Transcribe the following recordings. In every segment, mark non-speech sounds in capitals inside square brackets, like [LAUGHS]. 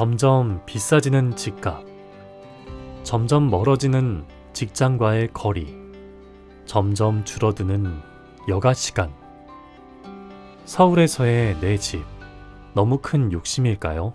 점점 비싸지는 집값, 점점 멀어지는 직장과의 거리, 점점 줄어드는 여가 시간. 서울에서의 내 집, 너무 큰 욕심일까요?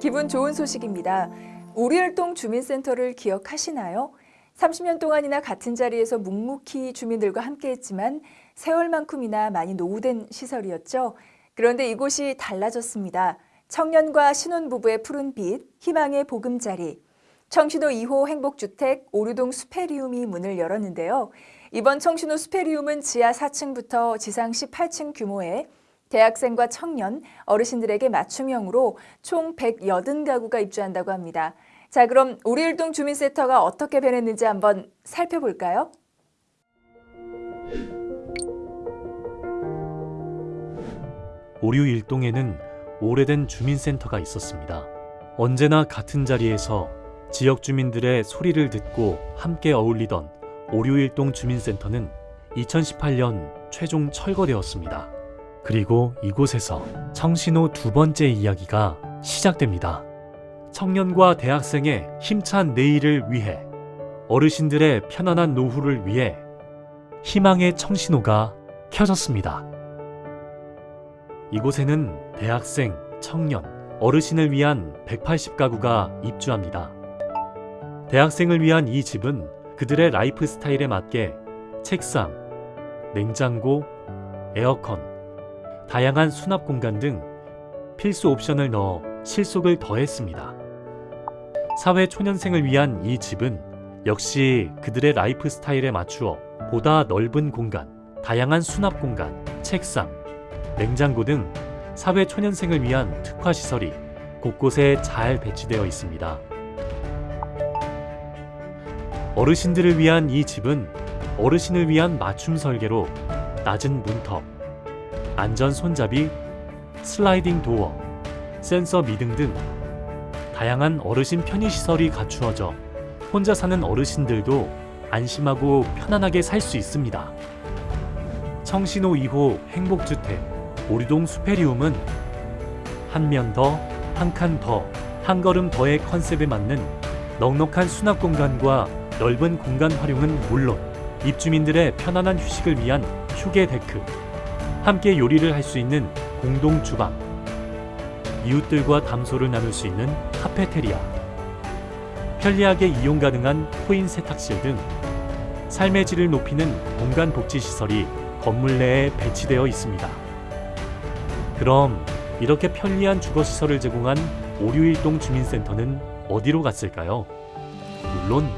기분 좋은 소식입니다. 우리일동 주민센터를 기억하시나요? 30년 동안이나 같은 자리에서 묵묵히 주민들과 함께했지만 세월만큼이나 많이 노후된 시설이었죠. 그런데 이곳이 달라졌습니다. 청년과 신혼부부의 푸른 빛, 희망의 보금자리. 청신호 2호 행복주택 오류동 수페리움이 문을 열었는데요. 이번 청신호 수페리움은 지하 4층부터 지상 18층 규모의 대학생과 청년, 어르신들에게 맞춤형으로 총 180가구가 입주한다고 합니다. 자, 그럼 우리일동 주민센터가 어떻게 변했는지 한번 살펴볼까요? 오류 일동에는 오래된 주민센터가 있었습니다. 언제나 같은 자리에서 지역 주민들의 소리를 듣고 함께 어울리던 오류일동 주민센터는 2018년 최종 철거되었습니다. 그리고 이곳에서 청신호 두 번째 이야기가 시작됩니다. 청년과 대학생의 힘찬 내일을 위해 어르신들의 편안한 노후를 위해 희망의 청신호가 켜졌습니다. 이곳에는 대학생, 청년, 어르신을 위한 180가구가 입주합니다. 대학생을 위한 이 집은 그들의 라이프 스타일에 맞게 책상, 냉장고, 에어컨, 다양한 수납 공간 등 필수 옵션을 넣어 실속을 더했습니다. 사회 초년생을 위한 이 집은 역시 그들의 라이프 스타일에 맞추어 보다 넓은 공간, 다양한 수납 공간, 책상, 냉장고 등 사회 초년생을 위한 특화 시설이 곳곳에 잘 배치되어 있습니다. 어르신들을 위한 이 집은 어르신을 위한 맞춤 설계로 낮은 문턱, 안전 손잡이, sliding door, 센서 미등 등 다양한 어르신 편의 시설이 갖추어져 혼자 사는 어르신들도 안심하고 편안하게 살 수 있습니다. 청신호 2호 행복주택 오류동 숲에리움은 한 면 더, 한 칸 더, 한 걸음 더의 컨셉에 맞는 넉넉한 수납 공간과 넓은 공간 활용은 물론 입주민들의 편안한 휴식을 위한 휴게 데크, 함께 요리를 할 수 있는 공동 주방, 이웃들과 담소를 나눌 수 있는 카페테리아, 편리하게 이용 가능한 코인 세탁실 등 삶의 질을 높이는 공간 복지 시설이 건물 내에 배치되어 있습니다. 그럼 이렇게 편리한 주거 시설을 제공한 오류일동 주민센터는 어디로 갔을까요? 물론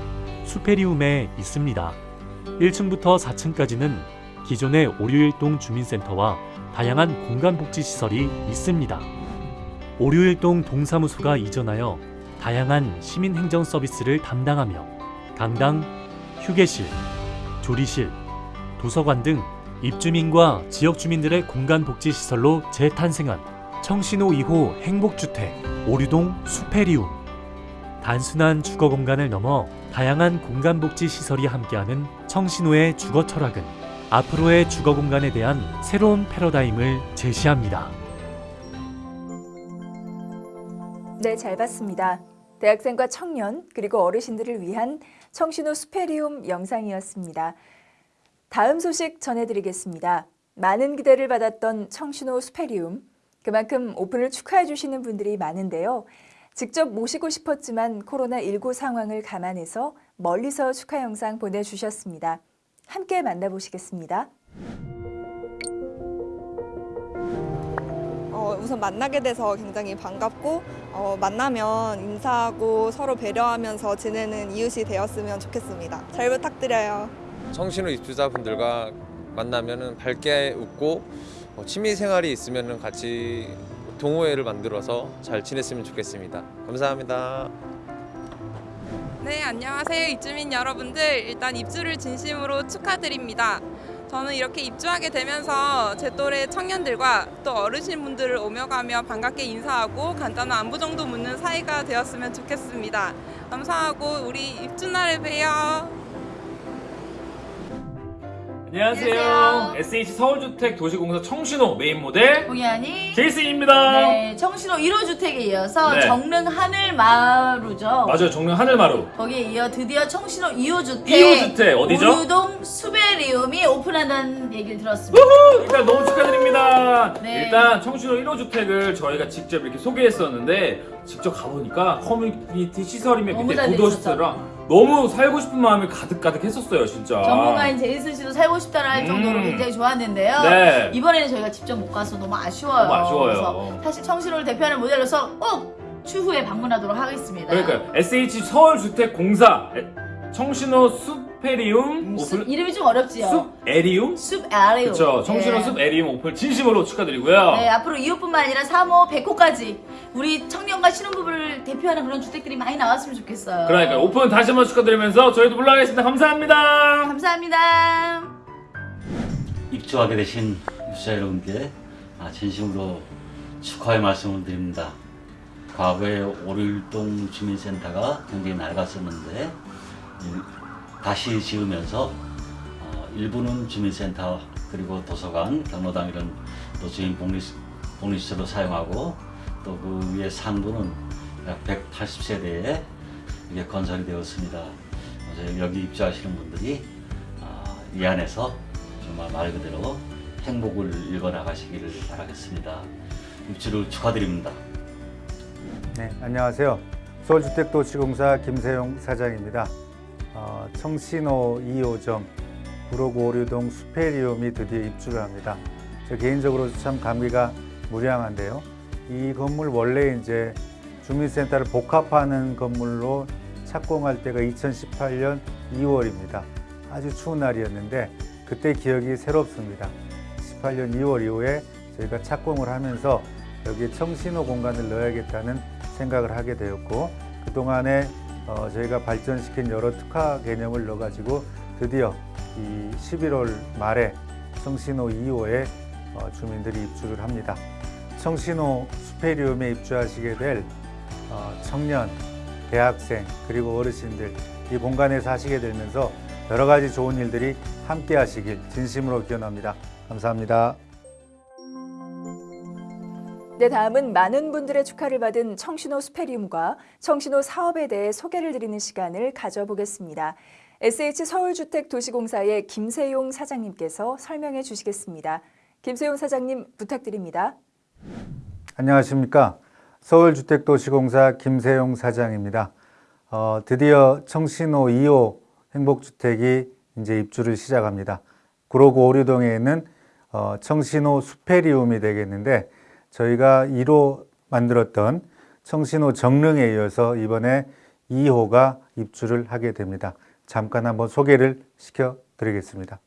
수페리움에 있습니다. 1층부터 4층까지는 기존의 오류일동 주민센터와 다양한 공간복지시설이 있습니다. 오류일동 동사무소가 이전하여 다양한 시민행정 서비스를 담당하며 강당, 휴게실, 조리실, 도서관 등 입주민과 지역 주민들의 공간복지시설로 재탄생한 청신호 2호 행복주택 오류동 수페리움 단순한 주거 공간을 넘어 다양한 공간복지 시설이 함께하는 청신호의 주거 철학은 앞으로의 주거 공간에 대한 새로운 패러다임을 제시합니다. 네, 잘 봤습니다. 대학생과 청년 그리고 어르신들을 위한 청신호 수페리움 영상이었습니다. 다음 소식 전해드리겠습니다. 많은 기대를 받았던 청신호 수페리움. 그만큼 오픈을 축하해 주시는 분들이 많은데요. 직접 모시고 싶었지만 코로나19 상황을 감안해서 멀리서 축하 영상 보내주셨습니다. 함께 만나보시겠습니다. 어, 우선 만나게 돼서 굉장히 반갑고 어, 만나면 인사하고 서로 배려하면서 지내는 이웃이 되었으면 좋겠습니다. 잘 부탁드려요. 청신호 입주자분들과 만나면 밝게 웃고 어, 취미 생활이 있으면 같이 동호회를 만들어서 잘 지냈으면 좋겠습니다. 감사합니다. 네, 안녕하세요. 입주민 여러분들. 일단 입주를 진심으로 축하드립니다. 저는 이렇게 입주하게 되면서 제 또래 청년들과 또 어르신분들을 오며 가며 반갑게 인사하고 간단한 안부 정도 묻는 사이가 되었으면 좋겠습니다. 감사하고 우리 입주 날에 봬요. 안녕하세요. SH 서울주택 도시공사 청신호 메인 모델 공연이 제이슨입니다. 네, 청신호 1호 주택에 이어서 네. 정릉 하늘마루죠. 맞아요. 정릉 하늘마루. 거기에 이어 드디어 청신호 2호 주택 2호 주택 어디죠? 오류동 숲에리움이 오픈한다는 얘기를 들었습니다. 일단 너무 축하드립니다. 네. 일단 청신호 1호 주택을 저희가 직접 이렇게 소개했었는데 직접 가보니까 커뮤니티 시설이며 밑에 잘 구비돼 있었죠. 시설이랑 너무 살고 싶은 마음이 가득가득 했었어요, 진짜. 전문가인 제이슨 씨도 살고 싶다라 할 정도로 음. 굉장히 좋았는데요. 네. 이번에는 저희가 직접 못 가서 너무 아쉬워요. 너무 아쉬워요. 사실 청신호를 대표하는 모델로서 꼭 추후에 방문하도록 하겠습니다. 그러니까요. SH 서울주택공사 청신호 숲에리움 음, 숲, 오픈 이름이 좀 어렵지요. 숲 에리움? 숲 아레오. 그렇죠. 청신호 예. 숲에리움 오픈 진심으로 축하드리고요. 네, 앞으로 2호뿐만 아니라 3호, 100호까지 우리 청년과 신혼부부를 대표하는 그런 주택들이 많이 나왔으면 좋겠어요. 그러니까 오픈 다시 한번 축하드리면서 저희도 물러가겠습니다. 감사합니다. 감사합니다. 입주하게 되신 입주자 여러분께 아, 진심으로 축하의 말씀을 드립니다. 과거에 오릴동 주민센터가 굉장히 낡았었는데 이- 다시 지으면서 어, 일부는 주민센터 그리고 도서관, 경로당 이런 또 주인 복리, 복리시설로 사용하고 또 그 위에 상부는 약 180세대에 이게 건설이 되었습니다. 그래서 여기 입주하시는 분들이 아, 이 안에서 정말 말 그대로 행복을 읽어 나가시기를 바라겠습니다. 입주를 축하드립니다. 네, 안녕하세요. 서울주택도시공사 김세용 사장입니다. 어, 청신호 2호점 구로구 오류동 수페리움이 드디어 입주를 합니다. 저 개인적으로 참 감기가 무량한데요. 이 건물 원래 이제 주민센터를 복합하는 건물로 착공할 때가 2018년 2월입니다. 아주 추운 날이었는데 그때 기억이 새롭습니다. 18년 2월 이후에 저희가 착공을 하면서 여기에 청신호 공간을 넣어야겠다는 생각을 하게 되었고 그동안에 어, 저희가 발전시킨 여러 특화 개념을 넣어가지고 드디어 이 11월 말에 청신호 2호에 어, 주민들이 입주를 합니다. 청신호 수페리움에 입주하시게 될 어, 청년, 대학생 그리고 어르신들 이 공간에서 하시게 되면서 여러 가지 좋은 일들이 함께 하시길 진심으로 기원합니다. 감사합니다. 네, 다음은 많은 분들의 축하를 받은 청신호 스페리움과 청신호 사업에 대해 소개를 드리는 시간을 가져보겠습니다. SH 서울주택도시공사의 김세용 사장님께서 설명해 주시겠습니다. 김세용 사장님 부탁드립니다. 안녕하십니까. 서울주택도시공사 김세용 사장입니다. 어, 드디어 청신호 2호 행복주택이 이제 입주를 시작합니다. 구로구 오류동에 있는 어, 청신호 수페리움이 되겠는데 저희가 1호 만들었던 청신호 정릉에 이어서 이번에 2호가 입주를 하게 됩니다. 잠깐 한번 소개를 시켜 드리겠습니다.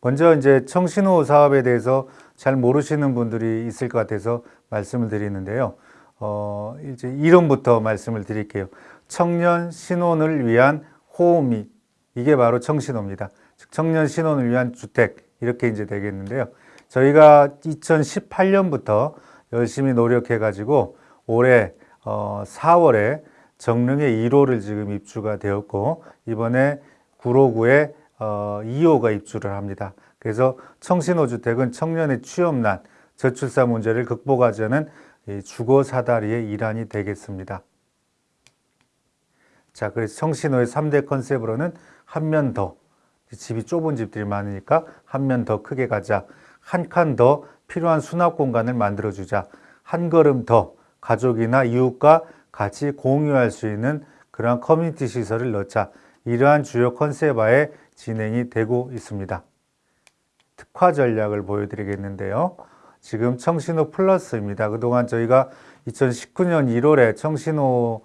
먼저 이제 청신호 사업에 대해서 잘 모르시는 분들이 있을 것 같아서 말씀을 드리는데요. 어, 이제 이름부터 말씀을 드릴게요. 청년 신혼을 위한 호미 이게 바로 청신호입니다. 즉 청년 신혼을 위한 주택 이렇게 이제 되겠는데요. 저희가 2018년부터 열심히 노력해 가지고 올해 어, 4월에 정릉에 1호를 지금 입주가 되었고 이번에 구로구에 어, 2호가 입주를 합니다. 그래서 청신호 주택은 청년의 취업난, 저출산 문제를 극복하자는 이 주거 사다리의 일환이 되겠습니다. 자, 그래서 청신호의 3대 컨셉으로는 한 면 더, 집이 좁은 집들이 많으니까 한 면 더 크게 가자, 한 칸 더 필요한 수납 공간을 만들어주자, 한 걸음 더 가족이나 이웃과 같이 공유할 수 있는 그러한 커뮤니티 시설을 넣자, 이러한 주요 컨셉하에 진행이 되고 있습니다. 특화 전략을 보여드리겠는데요. 지금 청신호 플러스입니다. 그동안 저희가 2019년 1월에 청신호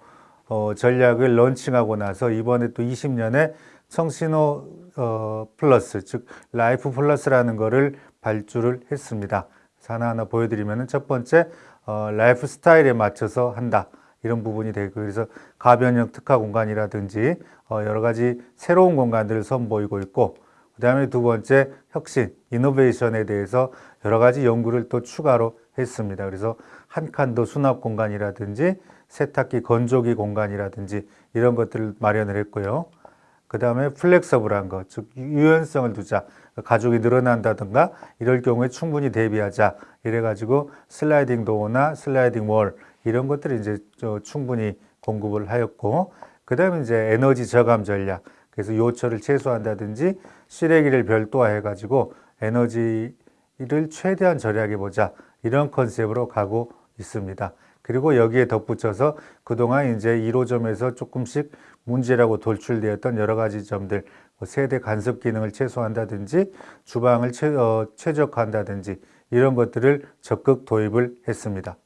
어, 전략을 런칭하고 나서 이번에 또 20년에 청신호 어, 플러스, 즉 라이프 플러스라는 거를 발주를 했습니다. 하나하나 보여드리면 첫 번째 어, 라이프 스타일에 맞춰서 한다. 이런 부분이 되고 그래서 가변형 특화 공간이라든지 어, 여러 가지 새로운 공간들을 선보이고 있고 그 다음에 두 번째 혁신, innovation에 대해서 여러 가지 연구를 또 추가로 했습니다. 그래서 한 칸 더 수납 공간이라든지 세탁기 건조기 공간이라든지 이런 것들을 마련을 했고요. 그 다음에 flexible한 것, 즉 유연성을 두자. 가족이 늘어난다든가 이럴 경우에 충분히 대비하자. 이래가지고 sliding door나 sliding wall 이런 것들을 이제 저 충분히 공급을 하였고, 그 다음에 이제 에너지 저감 전략. 그래서 요철을 최소화한다든지 쓰레기를 별도화해 가지고 에너지를 최대한 절약해 보자. 이런 컨셉으로 가고 있습니다. 그리고 여기에 덧붙여서 그동안 이제 1호점에서 조금씩 문제라고 돌출되었던 여러 가지 점들, 뭐 세대 간섭 기능을 최소화한다든지 주방을 최, 어, 최적화한다든지 이런 것들을 적극 도입을 했습니다.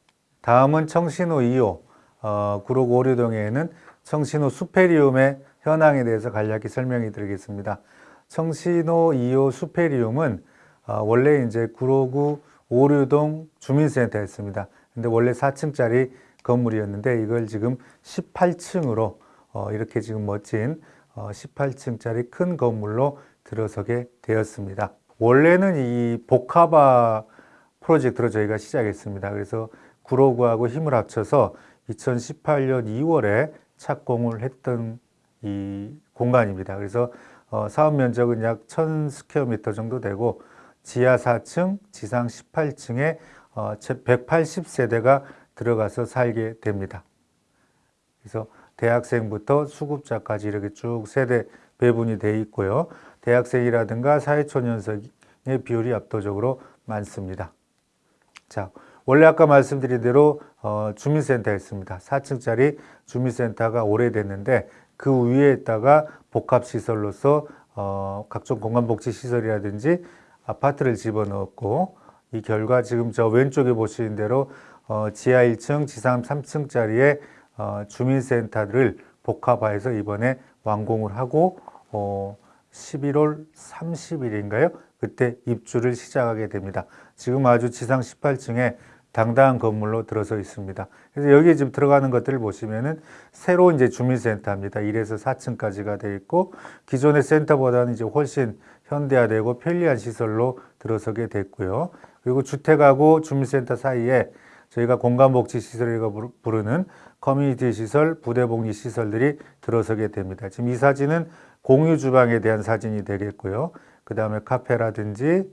다음은 청신호 2호, 어, 구로 오류동에는 청신호 수페리움의 현황에 대해서 간략히 설명해 드리겠습니다. 청신호 2호 수페리움은 어, 원래 이제 구로구 오류동 주민센터였습니다. 근데 원래 4층짜리 건물이었는데 이걸 지금 18층으로 어, 이렇게 지금 멋진 어, 18층짜리 큰 건물로 들어서게 되었습니다. 원래는 이 복합화 프로젝트로 저희가 시작했습니다. 그래서 구로구하고 힘을 합쳐서 2018년 2월에 착공을 했던 이 공간입니다. 그래서 어, 사업 면적은 약 1000스퀘어미터 정도 되고 지하 4층, 지상 18층에 어, 180세대가 들어가서 살게 됩니다. 그래서 대학생부터 수급자까지 이렇게 쭉 세대 배분이 돼 있고요. 대학생이라든가 사회초년생의 비율이 압도적으로 많습니다. 자, 원래 아까 말씀드린 대로 어, 주민센터였습니다. 4층짜리 주민센터가 오래됐는데 그 위에다가 복합시설로서 어, 각종 공간복지시설이라든지 아파트를 집어넣었고 이 결과 지금 저 왼쪽에 보시는 대로 어, 지하 1층, 지상 3층짜리의 어, 주민센터를 복합화해서 이번에 완공을 하고 어, 11월 30일인가요? 그때 입주를 시작하게 됩니다. 지금 아주 지상 18층에 당당한 건물로 들어서 있습니다. 그래서 여기에 지금 들어가는 것들을 보시면은 새로 이제 주민센터입니다. 1에서 4층까지가 되어 있고 기존의 센터보다는 이제 훨씬 현대화되고 편리한 시설로 들어서게 됐고요. 그리고 주택하고 주민센터 사이에 저희가 공간복지시설이라고 부르는 커뮤니티 시설, 부대복리 시설들이 들어서게 됩니다. 지금 이 사진은 공유 주방에 대한 사진이 되겠고요. 그 다음에 카페라든지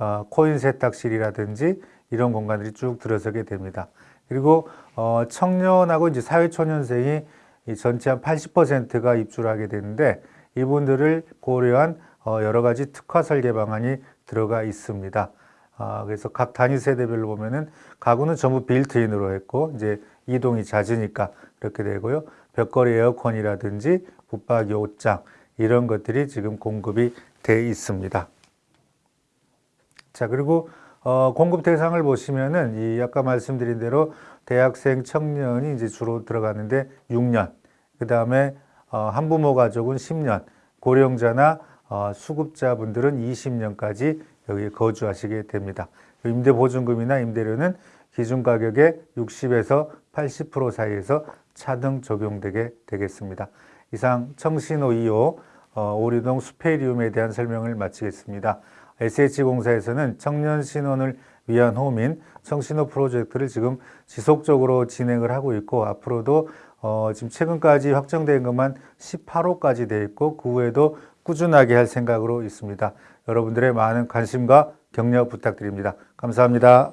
어, 코인 세탁실이라든지 이런 공간들이 쭉 들어서게 됩니다. 그리고 어, 청년하고 이제 사회초년생이 이 전체 한 80%가 입주를 하게 되는데 이분들을 고려한 어, 여러 가지 특화 설계 방안이 들어가 있습니다. 아, 그래서 각 단위 세대별로 보면은 가구는 전부 빌트인으로 했고 이제 이동이 잦으니까 그렇게 되고요. 벽걸이 에어컨이라든지 붙박이 옷장 이런 것들이 지금 공급이 돼 있습니다. 자 그리고 어, 공급 대상을 보시면은 이 아까 말씀드린 대로 대학생 청년이 이제 주로 들어가는데 6년, 그 다음에 어, 한부모 가족은 10년, 고령자나 어, 수급자분들은 20년까지 여기 거주하시게 됩니다. 임대 보증금이나 임대료는 기준 가격의 60에서 80% 사이에서 차등 적용되게 되겠습니다. 이상 청신호 2호 어, 오리동 수페리움에 대한 설명을 마치겠습니다. SH공사에서는 청년 신혼을 위한 홈인 청신호 프로젝트를 지금 지속적으로 진행을 하고 있고 앞으로도 어, 지금 최근까지 확정된 것만 18호까지 돼 있고 그 후에도 꾸준하게 할 생각으로 있습니다. 여러분들의 많은 관심과 격려 부탁드립니다. 감사합니다.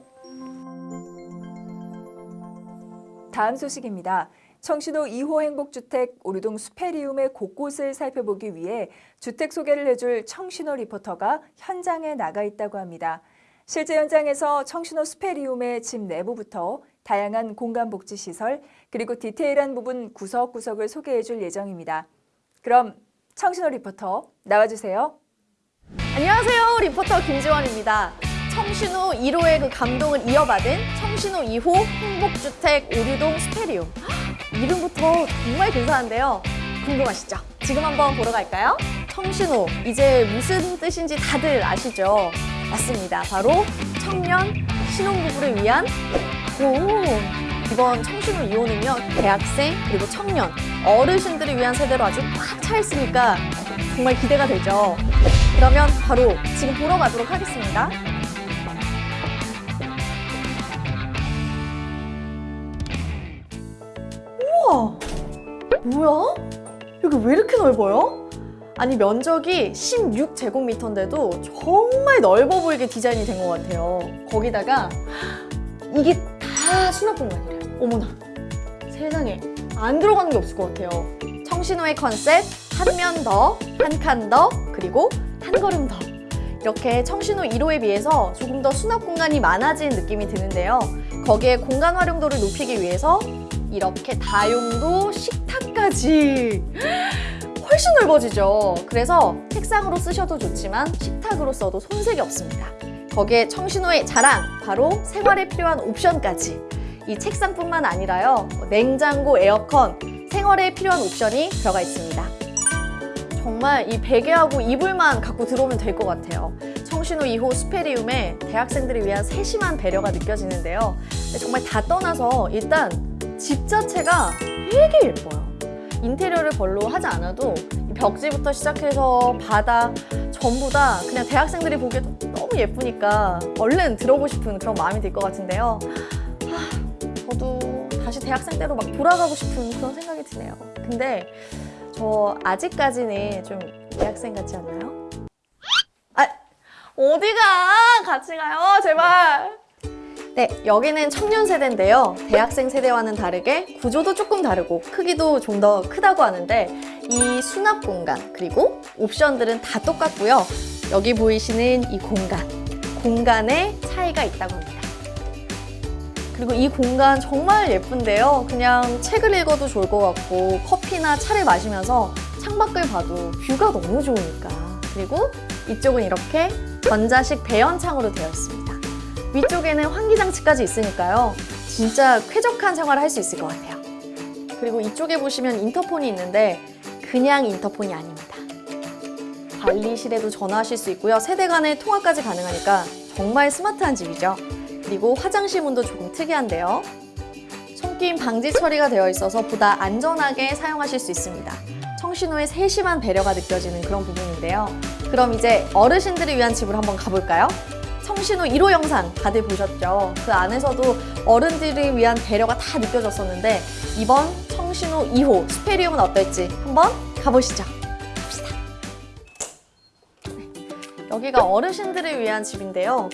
다음 소식입니다. 청신호 2호 행복주택 오류동 수페리움의 곳곳을 살펴보기 위해 주택 소개를 해줄 청신호 리포터가 현장에 나가 있다고 합니다. 실제 현장에서 청신호 수페리움의 집 내부부터 다양한 공간복지시설 그리고 디테일한 부분 구석구석을 소개해줄 예정입니다. 그럼 청신호 리포터 나와주세요. 안녕하세요. 리포터 김지원입니다. 청신호 1호의 그 감동을 이어받은 청신호 2호 행복주택 오류동 스페리움. 이름부터 정말 근사한데요. 궁금하시죠? 지금 한번 보러 갈까요? 청신호, 이제 무슨 뜻인지 다들 아시죠? 맞습니다. 바로 청년 신혼부부를 위한 오, 이번 청신호 2호는요, 대학생, 그리고 청년, 어르신들을 위한 세대로 아주 꽉 차 있으니까 정말 기대가 되죠. 그러면 바로 지금 보러 가도록 하겠습니다. 우와! 뭐야? 여기 왜 이렇게 넓어요? 아니 면적이 16제곱미터인데도 정말 넓어 보이게 디자인이 된 것 같아요. 거기다가 이게 다 수납 공간이래요. 어머나 세상에 안 들어가는 게 없을 것 같아요. 청신호의 컨셉 한 면 더, 한 칸 더, 그리고 한 걸음 더. 이렇게 청신호 1호에 비해서 조금 더 수납 공간이 많아진 느낌이 드는데요. 거기에 공간 활용도를 높이기 위해서 이렇게 다용도 식탁까지 [LAUGHS] 훨씬 넓어지죠. 그래서 책상으로 쓰셔도 좋지만 식탁으로 써도 손색이 없습니다. 거기에 청신호의 자랑, 바로 생활에 필요한 옵션까지. 이 책상뿐만 아니라요. 냉장고, 에어컨, 생활에 필요한 옵션이 들어가 있습니다. 정말 이 베개하고 이불만 갖고 들어오면 될 것 같아요. 청신호 2호 스페리움에 대학생들을 위한 세심한 배려가 느껴지는데요. 정말 다 떠나서 일단 집 자체가 되게 예뻐요. 인테리어를 별로 하지 않아도 이 벽지부터 시작해서 바닥 전부 다 그냥 대학생들이 보기에도 너무 예쁘니까 얼른 들어오고 싶은 그런 마음이 들 것 같은데요. 하, 저도 다시 대학생 때로 막 돌아가고 싶은 그런 생각이 드네요. 근데 저 아직까지는 좀 대학생 같지 않나요? 아, 어디가? 같이 가요, 제발. 네, 여기는 청년 세대인데요. 대학생 세대와는 다르게 구조도 조금 다르고 크기도 좀 더 크다고 하는데 이 수납 공간 그리고 옵션들은 다 똑같고요. 여기 보이시는 이 공간, 공간에 차이가 있다고 합니다. 그리고 이 공간 정말 예쁜데요. 그냥 책을 읽어도 좋을 것 같고 커피나 차를 마시면서 창밖을 봐도 뷰가 너무 좋으니까. 그리고 이쪽은 이렇게 전자식 배연창으로 되어 있습니다. 위쪽에는 환기장치까지 있으니까요. 진짜 쾌적한 생활을 할 수 있을 것 같아요. 그리고 이쪽에 보시면 인터폰이 있는데 그냥 인터폰이 아닙니다. 관리실에도 전화하실 수 있고요. 세대 간의 통화까지 가능하니까 정말 스마트한 집이죠. 그리고 화장실 문도 조금 특이한데요. 손김 방지 처리가 되어 있어서 보다 안전하게 사용하실 수 있습니다. 청신호의 세심한 배려가 느껴지는 그런 부분인데요. 그럼 이제 어르신들을 위한 집으로 한번 가볼까요? 청신호 1호 영상 다들 보셨죠? 그 안에서도 어른들을 위한 배려가 다 느껴졌었는데 이번 청신호 2호 스페리움은 어떨지 한번 가보시죠. 갑시다. 네, 여기가 어르신들을 위한 집인데요.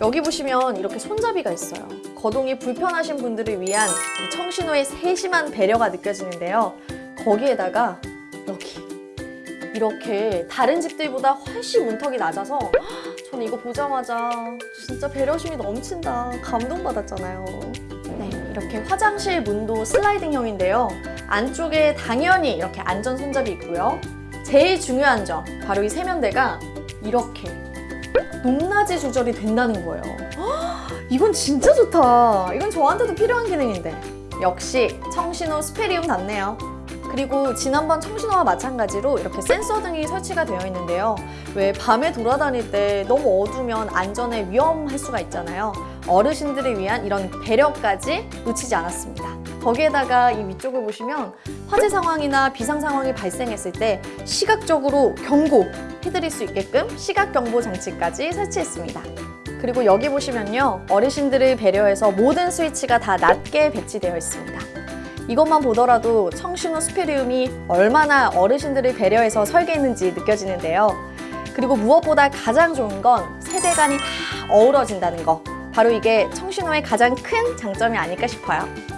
여기 보시면 이렇게 손잡이가 있어요. 거동이 불편하신 분들을 위한 이 청신호의 세심한 배려가 느껴지는데요. 거기에다가 여기 이렇게 다른 집들보다 훨씬 문턱이 낮아서 저는 이거 보자마자 진짜 배려심이 넘친다 감동받았잖아요. 네, 이렇게 화장실 문도 슬라이딩형인데요. 안쪽에 당연히 이렇게 안전 손잡이 있고요. 제일 중요한 점 바로 이 세면대가 이렇게 높낮이 조절이 된다는 거예요. 헉, [GASPS] 이건 진짜 좋다. 이건 저한테도 필요한 기능인데. 역시 청신호 스페리움답네요. 그리고 지난번 청신호와 마찬가지로 이렇게 센서 등이 설치가 되어 있는데요. 왜 밤에 돌아다닐 때 너무 어두면 안전에 위험할 수가 있잖아요. 어르신들을 위한 이런 배려까지 놓치지 않았습니다. 거기에다가 이 위쪽을 보시면 화재 상황이나 비상 상황이 발생했을 때 시각적으로 경고 해드릴 수 있게끔 시각 경보 장치까지 설치했습니다. 그리고 여기 보시면요. 어르신들을 배려해서 모든 스위치가 다 낮게 배치되어 있습니다. 이것만 보더라도 청신호 스페리움이 얼마나 어르신들을 배려해서 설계했는지 느껴지는데요. 그리고 무엇보다 가장 좋은 건 세대 간이 다 어우러진다는 거. 바로 이게 청신호의 가장 큰 장점이 아닐까 싶어요.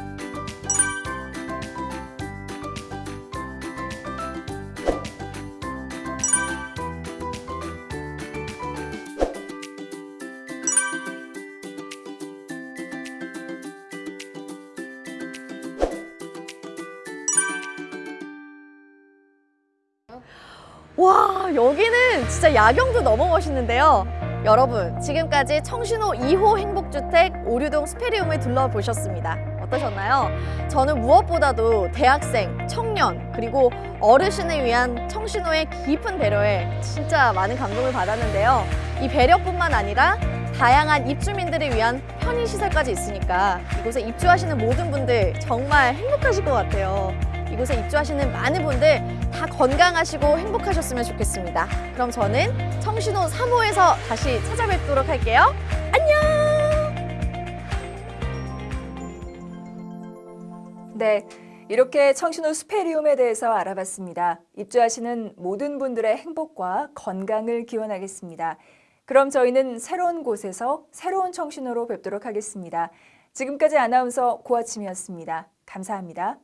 와 여기는 진짜 야경도 너무 멋있는데요. 여러분 지금까지 청신호 2호 행복주택 오류동 스페리움을 둘러보셨습니다. 어떠셨나요? 저는 무엇보다도 대학생, 청년 그리고 어르신을 위한 청신호의 깊은 배려에 진짜 많은 감동을 받았는데요. 이 배려뿐만 아니라 다양한 입주민들을 위한 편의시설까지 있으니까 이곳에 입주하시는 모든 분들 정말 행복하실 것 같아요. 이곳에 입주하시는 많은 분들 다 건강하시고 행복하셨으면 좋겠습니다. 그럼 저는 청신호 3호에서 다시 찾아뵙도록 할게요. 안녕! 네. 이렇게 청신호 스페리움에 대해서 알아봤습니다. 입주하시는 모든 분들의 행복과 건강을 기원하겠습니다. 그럼 저희는 새로운 곳에서 새로운 청신호로 뵙도록 하겠습니다. 지금까지 아나운서 고아침이었습니다. 감사합니다.